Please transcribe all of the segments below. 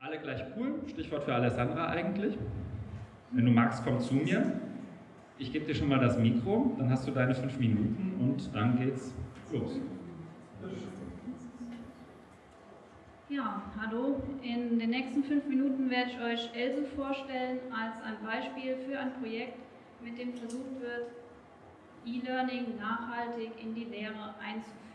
Alle gleich cool, Stichwort für Alessandra eigentlich. Wenn du magst, komm zu mir. Ich gebe dir schon mal das Mikro, dann hast du deine fünf Minuten und dann geht's los. Ja, hallo. In den nächsten fünf Minuten werde ich euch Else vorstellen als ein Beispiel für ein Projekt, mit dem versucht wird, E-Learning nachhaltig in die Lehre einzuführen.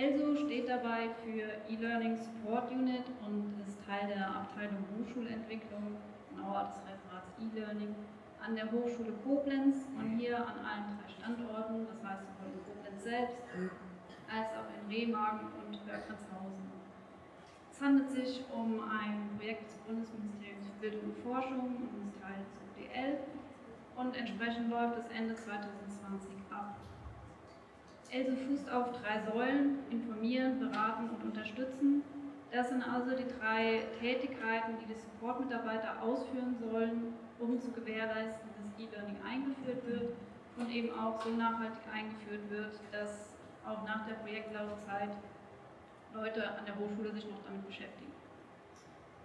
ELSO steht dabei für E-Learning Support Unit und ist Teil der Abteilung Hochschulentwicklung, genauer des Referats E-Learning, an der Hochschule Koblenz und hier an allen drei Standorten, das heißt sowohl in Koblenz selbst als auch in Remagen und Hörkranzhausen. Es handelt sich um ein Projekt des Bundesministeriums für Bildung und Forschung und ist Teil des UDL und entsprechend läuft es Ende 2020 ab. ELSO fußt auf drei Säulen, informieren, beraten und unterstützen. Das sind also die drei Tätigkeiten, die die Support-Mitarbeiter ausführen sollen, um zu gewährleisten, dass E-Learning eingeführt wird und eben auch so nachhaltig eingeführt wird, dass auch nach der Projektlaufzeit Leute an der Hochschule sich noch damit beschäftigen.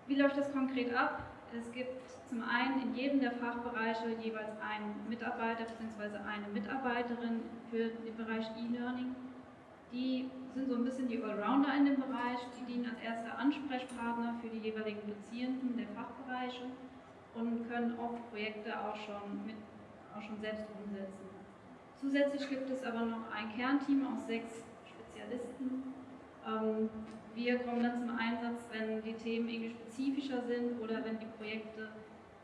Wie läuft das konkret ab? Es gibt zum einen in jedem der Fachbereiche jeweils einen Mitarbeiter bzw. eine Mitarbeiterin für den Bereich E-Learning. Die sind so ein bisschen die Allrounder in dem Bereich, die dienen als erster Ansprechpartner für die jeweiligen Dozierenden der Fachbereiche und können oft Projekte auch schon, mit, auch schon selbst umsetzen. Zusätzlich gibt es aber noch ein Kernteam aus sechs Spezialisten, wir kommen dann zum Einsatz, wenn die Themen irgendwie spezifischer sind oder wenn die Projekte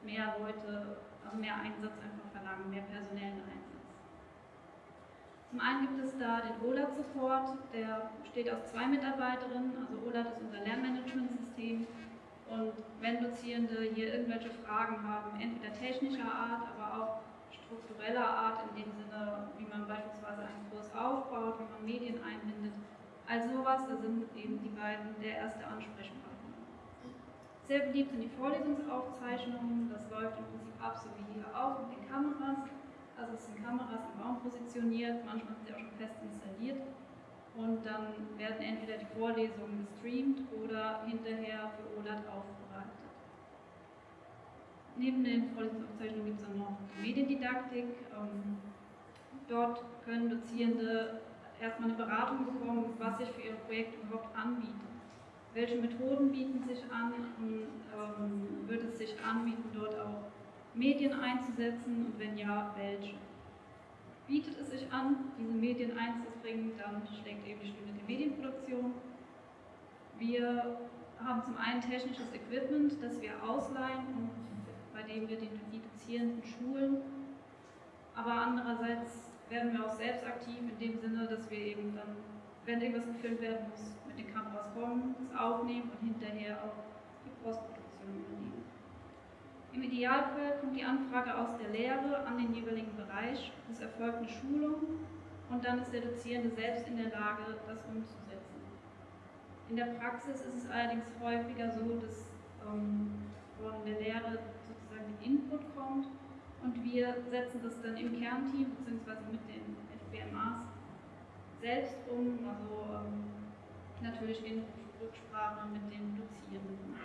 mehr Leute, also mehr Einsatz einfach verlangen, mehr personellen Einsatz. Zum einen gibt es da den OLAT-Support, der besteht aus zwei Mitarbeiterinnen, also OLAT ist unser Lernmanagementsystem und wenn Dozierende hier irgendwelche Fragen haben, entweder technischer Art, aber auch struktureller Art, in dem Sinne, wie man beispielsweise einen Kurs aufbaut, wie man Medien einbindet, also sowas, da sind eben die beiden der erste Ansprechpartner. Sehr beliebt sind die Vorlesungsaufzeichnungen, das läuft im Prinzip ab, so wie hier auch mit den Kameras. Also es sind Kameras im Raum positioniert, manchmal sind sie auch schon fest installiert und dann werden entweder die Vorlesungen gestreamt oder hinterher für OLAD aufbereitet. Neben den Vorlesungsaufzeichnungen gibt es auch noch Mediendidaktik. Ähm, dort können Dozierende erstmal eine Beratung bekommen, was sich für Ihr Projekt überhaupt anbietet. Welche Methoden bieten sich an und ähm, wird es sich anbieten, dort auch Medien einzusetzen und wenn ja, welche? Bietet es sich an, diese Medien einzubringen, dann schlägt eben die Stunde der Medienproduktion. Wir haben zum einen technisches Equipment, das wir ausleihen und bei dem wir den Dozierenden schulen, aber andererseits werden wir auch selbst aktiv in dem Sinne, dass wir eben dann, wenn irgendwas gefilmt werden muss, mit den Kameras kommen, das aufnehmen und hinterher auch die Postproduktion übernehmen. Im Idealfall kommt die Anfrage aus der Lehre an den jeweiligen Bereich, es erfolgt eine Schulung und dann ist der Dozierende selbst in der Lage, das umzusetzen. In der Praxis ist es allerdings häufiger so, dass ähm, von der Lehre sozusagen Input kommt und wir setzen das dann im Kernteam bzw. mit den FBMAs selbst um, also ähm, natürlich in Rücksprache mit den Dozierenden.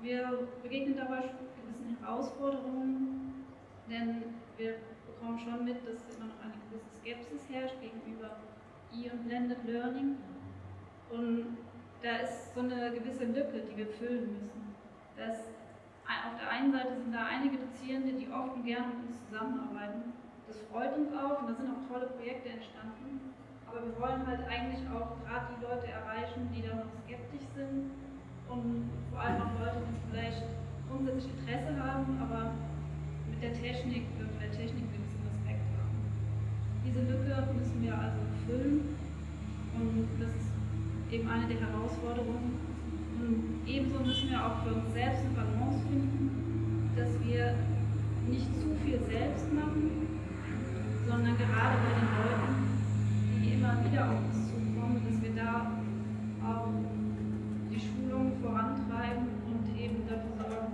Wir begegnen dabei gewissen Herausforderungen, denn wir bekommen schon mit, dass immer noch eine gewisse Skepsis herrscht gegenüber E- und Blended Learning. Und da ist so eine gewisse Lücke, die wir füllen müssen. Das auf einen Seite sind da einige Dozierende, die oft und gerne mit uns zusammenarbeiten. Das freut uns auch und da sind auch tolle Projekte entstanden. Aber wir wollen halt eigentlich auch gerade die Leute erreichen, die da noch skeptisch sind und vor allem auch Leute, die vielleicht grundsätzlich Interesse haben, aber mit der Technik, für der Technik gewissen Respekt haben. Diese Lücke müssen wir also füllen und das ist eben eine der Herausforderungen, und ebenso müssen wir auch für uns selbst eine Balance finden, dass wir nicht zu viel selbst machen, sondern gerade bei den Leuten, die immer wieder auf uns zukommen, dass wir da auch die Schulung vorantreiben und eben dafür sorgen,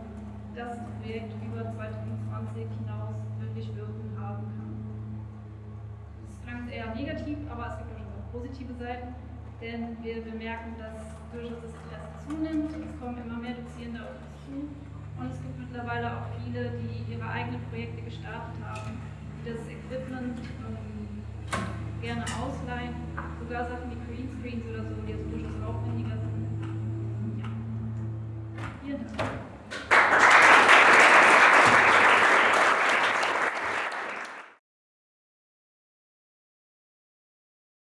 dass das Projekt über 2020 hinaus wirklich Wirkung haben kann. Das klingt eher negativ, aber es gibt auch schon positive Seiten, denn wir bemerken, dass durchaus das Interesse zunimmt. Es kommen immer mehr Dozierende auf uns zu und es gibt mittlerweile auch viele, die ihre eigenen Projekte gestartet haben, die das Equipment ähm, gerne ausleihen, sogar Sachen wie Greenscreens oder so, die also durchaus aufwendiger sind. Ja. Vielen Dank.